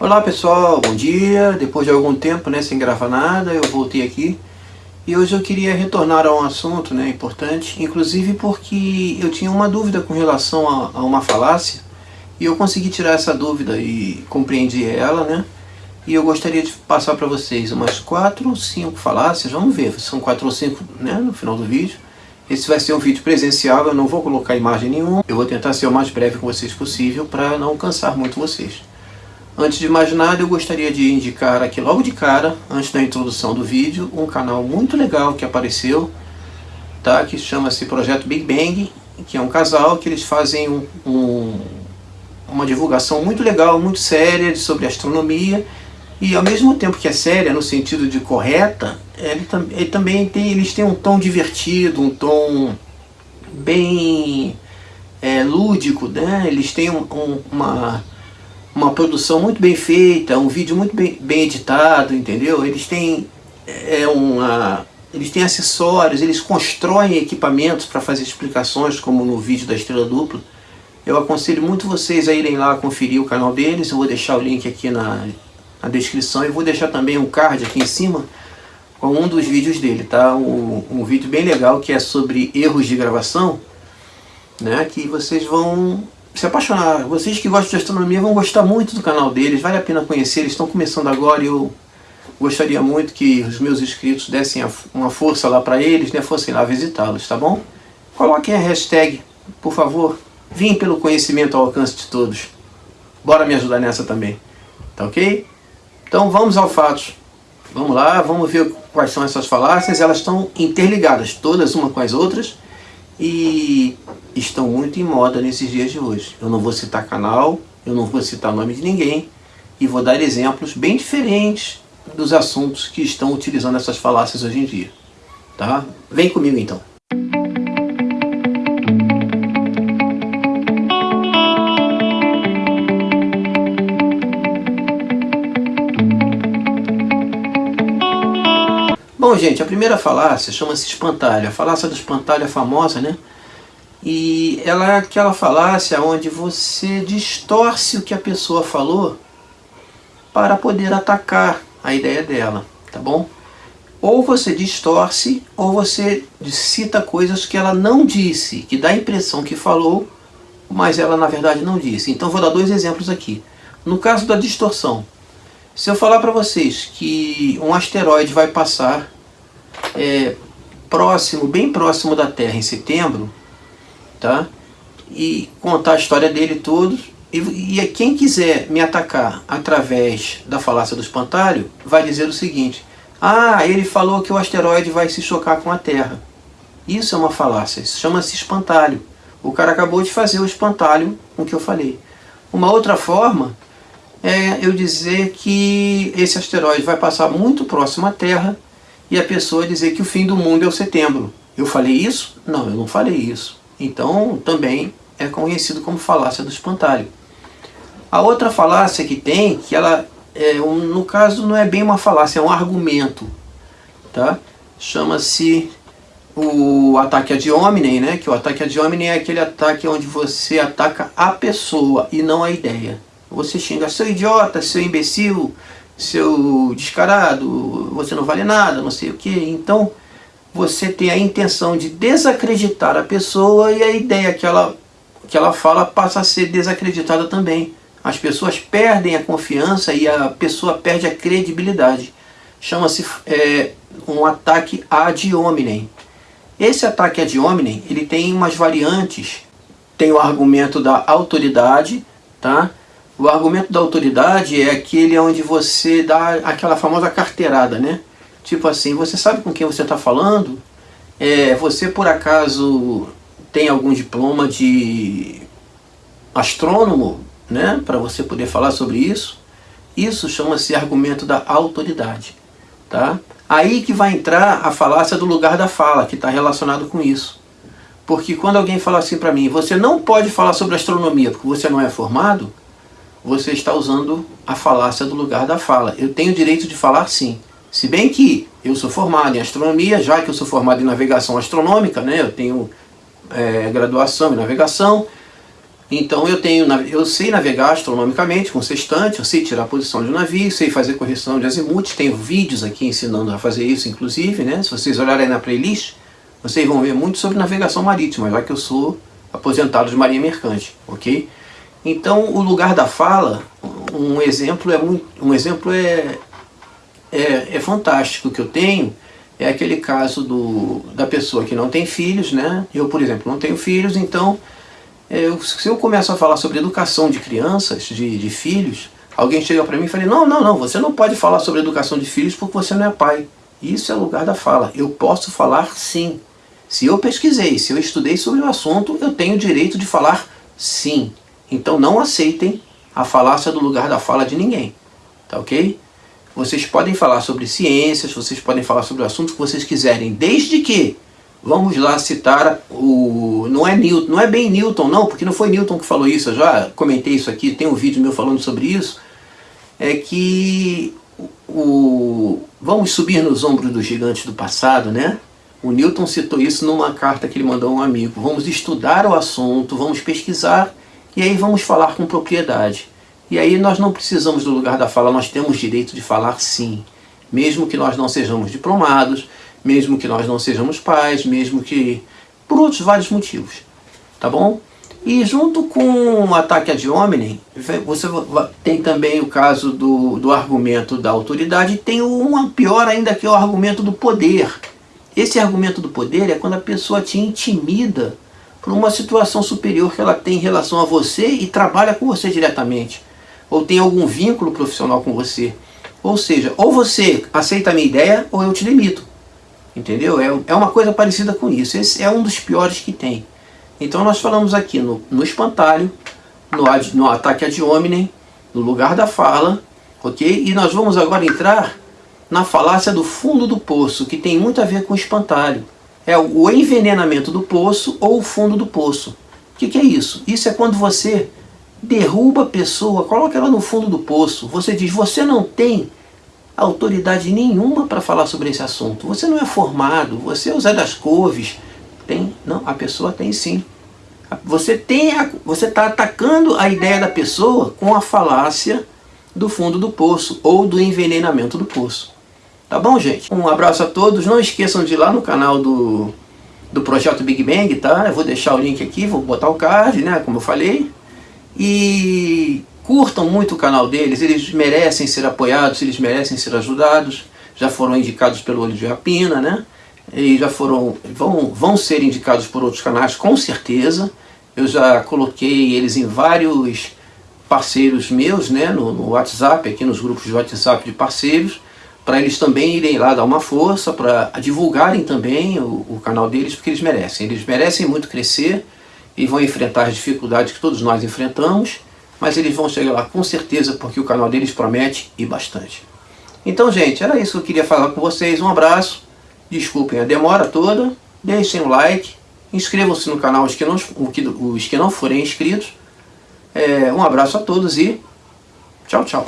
Olá pessoal, bom dia. Depois de algum tempo, né, sem gravar nada, eu voltei aqui. E hoje eu queria retornar a um assunto, né, importante, inclusive porque eu tinha uma dúvida com relação a, a uma falácia, e eu consegui tirar essa dúvida e compreendi ela, né? E eu gostaria de passar para vocês umas quatro ou cinco falácias, vamos ver, são quatro ou cinco, né, no final do vídeo. Esse vai ser um vídeo presencial, eu não vou colocar imagem nenhuma, eu vou tentar ser o mais breve com vocês possível para não cansar muito vocês. Antes de mais nada, eu gostaria de indicar aqui logo de cara, antes da introdução do vídeo, um canal muito legal que apareceu, tá? que chama-se Projeto Big Bang, que é um casal que eles fazem um, um, uma divulgação muito legal, muito séria sobre astronomia, e ao mesmo tempo que é séria, no sentido de correta, ele, ele também tem, eles têm um tom divertido, um tom bem é, lúdico, né? eles têm um, um, uma uma produção muito bem feita, um vídeo muito bem, bem editado, entendeu? Eles têm, é, uma, eles têm acessórios, eles constroem equipamentos para fazer explicações, como no vídeo da Estrela Dupla. Eu aconselho muito vocês a irem lá conferir o canal deles, eu vou deixar o link aqui na, na descrição e vou deixar também um card aqui em cima com um dos vídeos dele, tá? Um, um vídeo bem legal que é sobre erros de gravação, né? Que vocês vão se apaixonar. Vocês que gostam de astronomia vão gostar muito do canal deles, vale a pena conhecer, eles estão começando agora e eu gostaria muito que os meus inscritos dessem uma força lá para eles, né, fossem lá visitá-los, tá bom? Coloquem a hashtag, por favor, vim pelo conhecimento ao alcance de todos. Bora me ajudar nessa também, tá ok? Então vamos ao fato. Vamos lá, vamos ver quais são essas falácias, elas estão interligadas, todas uma com as outras, e estão muito em moda nesses dias de hoje. Eu não vou citar canal, eu não vou citar nome de ninguém, e vou dar exemplos bem diferentes dos assuntos que estão utilizando essas falácias hoje em dia. Tá? Vem comigo então. Bom, gente, a primeira falácia chama-se espantalho. A falácia do espantalho é famosa, né? E ela é aquela falácia onde você distorce o que a pessoa falou para poder atacar a ideia dela, tá bom? Ou você distorce, ou você cita coisas que ela não disse, que dá a impressão que falou, mas ela na verdade não disse. Então vou dar dois exemplos aqui. No caso da distorção, se eu falar para vocês que um asteroide vai passar é, próximo, bem próximo da Terra em setembro, tá? E contar a história dele tudo. E, e quem quiser me atacar através da falácia do espantalho, vai dizer o seguinte, ah, ele falou que o asteroide vai se chocar com a Terra. Isso é uma falácia, isso chama-se espantalho. O cara acabou de fazer o espantalho com o que eu falei. Uma outra forma é eu dizer que esse asteroide vai passar muito próximo à Terra e a pessoa dizer que o fim do mundo é o setembro. Eu falei isso? Não, eu não falei isso. Então, também é conhecido como falácia do espantalho. A outra falácia que tem, que ela, é no caso, não é bem uma falácia, é um argumento. Tá? Chama-se o ataque ad hominem, né? que o ataque ad hominem é aquele ataque onde você ataca a pessoa e não a ideia. Você xinga seu idiota, seu imbecil, seu descarado, você não vale nada, não sei o que. Então, você tem a intenção de desacreditar a pessoa e a ideia que ela, que ela fala passa a ser desacreditada também. As pessoas perdem a confiança e a pessoa perde a credibilidade. Chama-se é, um ataque ad hominem. Esse ataque ad hominem, ele tem umas variantes. Tem o argumento da autoridade, tá? O argumento da autoridade é aquele onde você dá aquela famosa carteirada, né? Tipo assim, você sabe com quem você está falando? É, você por acaso tem algum diploma de astrônomo, né? Para você poder falar sobre isso? Isso chama-se argumento da autoridade, tá? Aí que vai entrar a falácia do lugar da fala, que está relacionado com isso. Porque quando alguém fala assim para mim, você não pode falar sobre astronomia porque você não é formado, você está usando a falácia do lugar da fala. Eu tenho o direito de falar sim. Se bem que eu sou formado em astronomia, já que eu sou formado em navegação astronômica, né, eu tenho é, graduação em navegação, Então eu tenho, eu sei navegar astronomicamente com sextante, eu sei tirar a posição de um navio, sei fazer correção de azimuth, tenho vídeos aqui ensinando a fazer isso inclusive, né? Se vocês olharem na playlist, vocês vão ver muito sobre navegação marítima, já que eu sou aposentado de marinha mercante, ok? Então o lugar da fala, um exemplo é muito, um exemplo é, é, é fantástico que eu tenho, é aquele caso do, da pessoa que não tem filhos, né? Eu, por exemplo, não tenho filhos, então eu, se eu começo a falar sobre educação de crianças, de, de filhos, alguém chega para mim e fala, não, não, não, você não pode falar sobre educação de filhos porque você não é pai. Isso é lugar da fala. Eu posso falar sim. Se eu pesquisei, se eu estudei sobre o assunto, eu tenho o direito de falar sim. Então não aceitem a falácia do lugar da fala de ninguém. Tá ok? Vocês podem falar sobre ciências, vocês podem falar sobre o assunto que vocês quiserem, desde que Vamos lá citar o... Não é, Newton, não é bem Newton não, porque não foi Newton que falou isso, eu já comentei isso aqui, tem um vídeo meu falando sobre isso. É que o... vamos subir nos ombros dos gigantes do passado, né? O Newton citou isso numa carta que ele mandou a um amigo. Vamos estudar o assunto, vamos pesquisar e aí vamos falar com propriedade. E aí nós não precisamos do lugar da fala, nós temos direito de falar sim. Mesmo que nós não sejamos diplomados, mesmo que nós não sejamos pais, mesmo que... por outros vários motivos, tá bom? E junto com o ataque ad hominem, você tem também o caso do, do argumento da autoridade, tem uma pior ainda que é o argumento do poder. Esse argumento do poder é quando a pessoa te intimida por uma situação superior que ela tem em relação a você e trabalha com você diretamente. Ou tem algum vínculo profissional com você. Ou seja, ou você aceita a minha ideia ou eu te limito. Entendeu? É, é uma coisa parecida com isso. Esse é um dos piores que tem. Então nós falamos aqui no, no espantalho, no, no ataque ad hominem, no lugar da fala, ok? E nós vamos agora entrar na falácia do fundo do poço, que tem muito a ver com o espantalho. É o envenenamento do poço ou o fundo do poço. O que, que é isso? Isso é quando você derruba a pessoa, coloca ela no fundo do poço. Você diz, você não tem autoridade nenhuma para falar sobre esse assunto. Você não é formado, você é o Zé das Couves. Tem? Não, a pessoa tem sim. Você tem, você está atacando a ideia da pessoa com a falácia do fundo do poço ou do envenenamento do poço. Tá bom, gente? Um abraço a todos. Não esqueçam de ir lá no canal do, do Projeto Big Bang, tá? Eu vou deixar o link aqui, vou botar o card, né? Como eu falei. E Curtam muito o canal deles, eles merecem ser apoiados, eles merecem ser ajudados. Já foram indicados pelo Olho de Rapina, né? E já foram, vão, vão ser indicados por outros canais, com certeza. Eu já coloquei eles em vários parceiros meus, né? No, no WhatsApp, aqui nos grupos de WhatsApp de parceiros, para eles também irem lá dar uma força, para divulgarem também o, o canal deles, porque eles merecem. Eles merecem muito crescer e vão enfrentar as dificuldades que todos nós enfrentamos mas eles vão chegar lá com certeza porque o canal deles promete e bastante. Então, gente, era isso que eu queria falar com vocês. Um abraço, desculpem a demora toda, deixem um like, inscrevam-se no canal os que não, os que não forem inscritos. É, um abraço a todos e tchau, tchau.